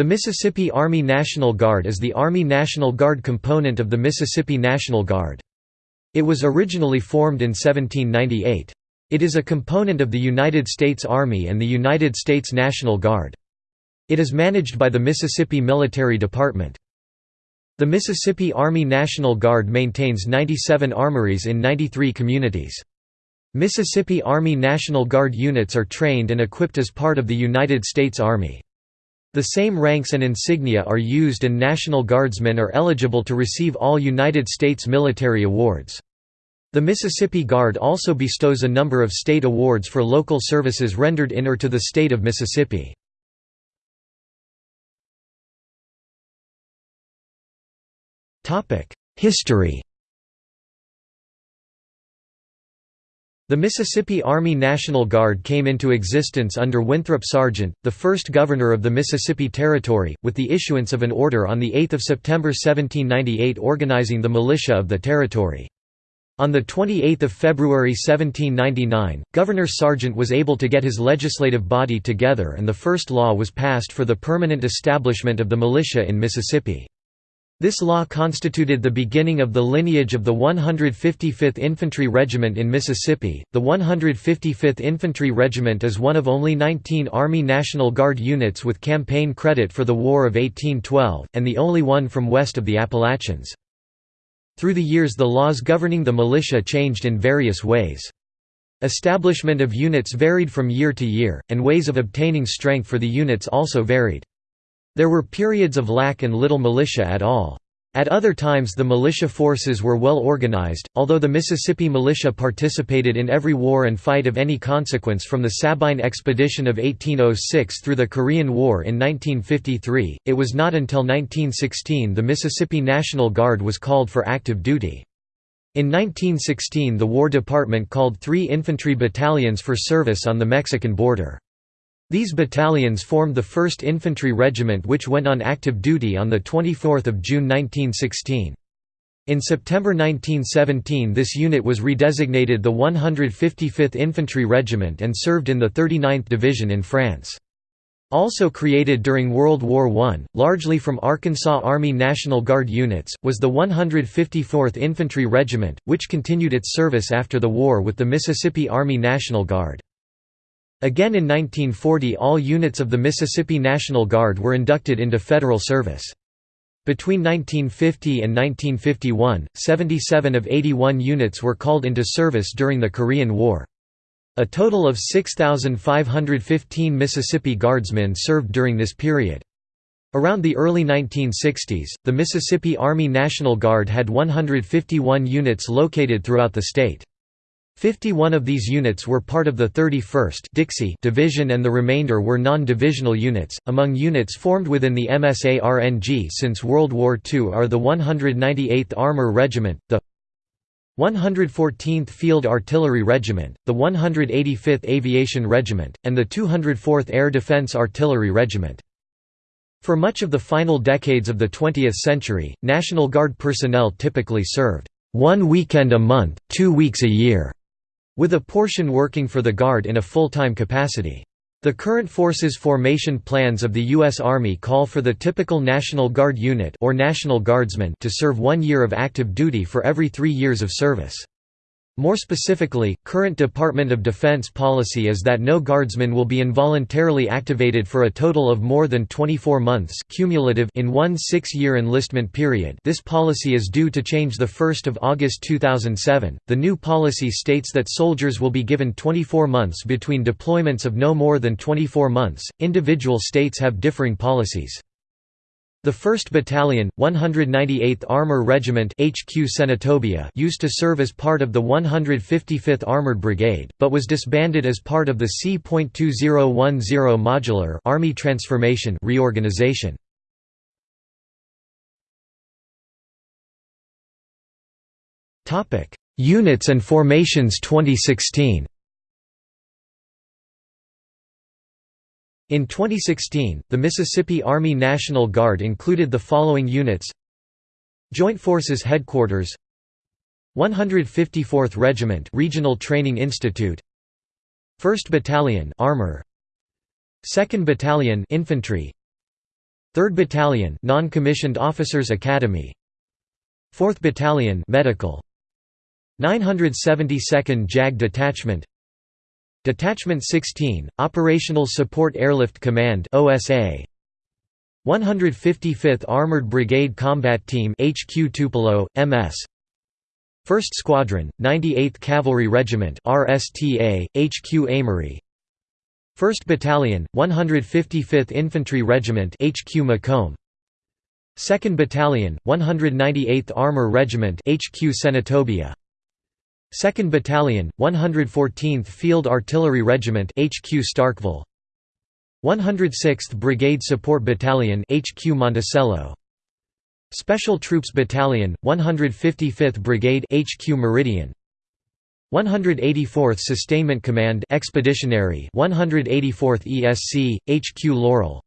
The Mississippi Army National Guard is the Army National Guard component of the Mississippi National Guard. It was originally formed in 1798. It is a component of the United States Army and the United States National Guard. It is managed by the Mississippi Military Department. The Mississippi Army National Guard maintains 97 armories in 93 communities. Mississippi Army National Guard units are trained and equipped as part of the United States Army. The same ranks and insignia are used and National Guardsmen are eligible to receive all United States military awards. The Mississippi Guard also bestows a number of state awards for local services rendered in or to the state of Mississippi. History The Mississippi Army National Guard came into existence under Winthrop Sargent, the first governor of the Mississippi Territory, with the issuance of an order on 8 September 1798 organizing the militia of the territory. On 28 February 1799, Governor Sargent was able to get his legislative body together and the first law was passed for the permanent establishment of the militia in Mississippi. This law constituted the beginning of the lineage of the 155th Infantry Regiment in Mississippi. The 155th Infantry Regiment is one of only 19 Army National Guard units with campaign credit for the War of 1812, and the only one from west of the Appalachians. Through the years the laws governing the militia changed in various ways. Establishment of units varied from year to year, and ways of obtaining strength for the units also varied. There were periods of lack and little militia at all. At other times the militia forces were well organized, although the Mississippi militia participated in every war and fight of any consequence from the Sabine Expedition of 1806 through the Korean War in 1953, it was not until 1916 the Mississippi National Guard was called for active duty. In 1916 the War Department called three infantry battalions for service on the Mexican border. These battalions formed the 1st Infantry Regiment which went on active duty on 24 June 1916. In September 1917 this unit was redesignated the 155th Infantry Regiment and served in the 39th Division in France. Also created during World War I, largely from Arkansas Army National Guard units, was the 154th Infantry Regiment, which continued its service after the war with the Mississippi Army National Guard. Again in 1940 all units of the Mississippi National Guard were inducted into federal service. Between 1950 and 1951, 77 of 81 units were called into service during the Korean War. A total of 6,515 Mississippi Guardsmen served during this period. Around the early 1960s, the Mississippi Army National Guard had 151 units located throughout the state. 51 of these units were part of the 31st Dixie Division and the remainder were non-divisional units. Among units formed within the MSARNG since World War II are the 198th Armor Regiment, the 114th Field Artillery Regiment, the 185th Aviation Regiment, and the 204th Air Defense Artillery Regiment. For much of the final decades of the 20th century, National Guard personnel typically served one weekend a month, two weeks a year with a portion working for the Guard in a full-time capacity. The current forces formation plans of the U.S. Army call for the typical National Guard unit or National Guardsman to serve one year of active duty for every three years of service. More specifically, current Department of Defense policy is that no guardsman will be involuntarily activated for a total of more than 24 months cumulative in one six-year enlistment period this policy is due to change 1 August 2007. The new policy states that soldiers will be given 24 months between deployments of no more than 24 months. Individual states have differing policies. The 1st Battalion, 198th Armor Regiment HQ Senatobia used to serve as part of the 155th Armored Brigade, but was disbanded as part of the C.2010 Modular Army Transformation reorganization. Units and formations 2016 In 2016, the Mississippi Army National Guard included the following units. Joint Forces Headquarters 154th Regiment Regional Training Institute 1st Battalion Armor 2nd Battalion Infantry 3rd Battalion Non-Commissioned Officers Academy 4th Battalion Medical 972nd JAG Detachment Detachment 16 Operational Support Airlift Command OSA 155th Armored Brigade Combat Team HQ Tupelo MS 1st Squadron 98th Cavalry Regiment RSTA HQ Amory. 1st Battalion, 155th Infantry Regiment HQ McComb. 2nd Battalion, 198th Armor Regiment HQ Senatobia 2nd Battalion, 114th Field Artillery Regiment HQ Starkville. 106th Brigade Support Battalion HQ Monticello. Special Troops Battalion, 155th Brigade HQ Meridian. 184th Sustainment Command Expeditionary 184th ESC HQ Laurel.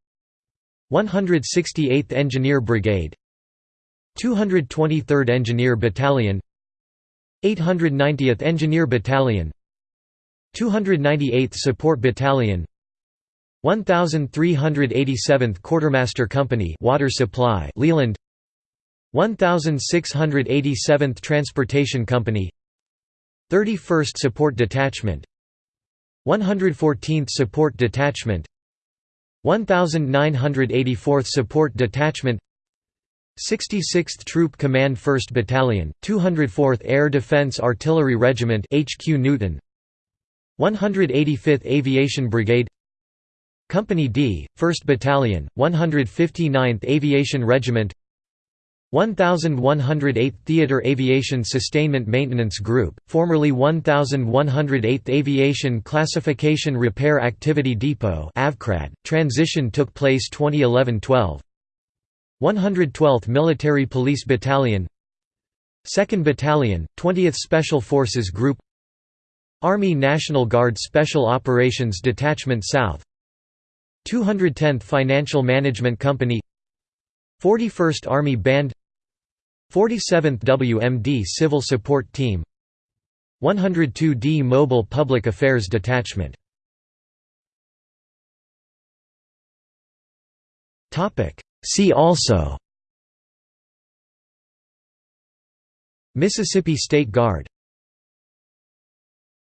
168th Engineer Brigade. 223rd Engineer Battalion 890th Engineer Battalion 298th Support Battalion 1387th Quartermaster Company Water Supply Leland 1687th Transportation Company 31st Support Detachment 114th Support Detachment 1984th Support Detachment 66th Troop Command 1st Battalion, 204th Air Defense Artillery Regiment HQ Newton 185th Aviation Brigade Company D, 1st Battalion, 159th Aviation Regiment 1108th Theater Aviation Sustainment Maintenance Group, formerly 1108th Aviation Classification Repair Activity Depot transition took place 2011–12 112th Military Police Battalion 2nd Battalion, 20th Special Forces Group Army National Guard Special Operations Detachment South 210th Financial Management Company 41st Army Band 47th WMD Civil Support Team 102d Mobile Public Affairs Detachment See also Mississippi State Guard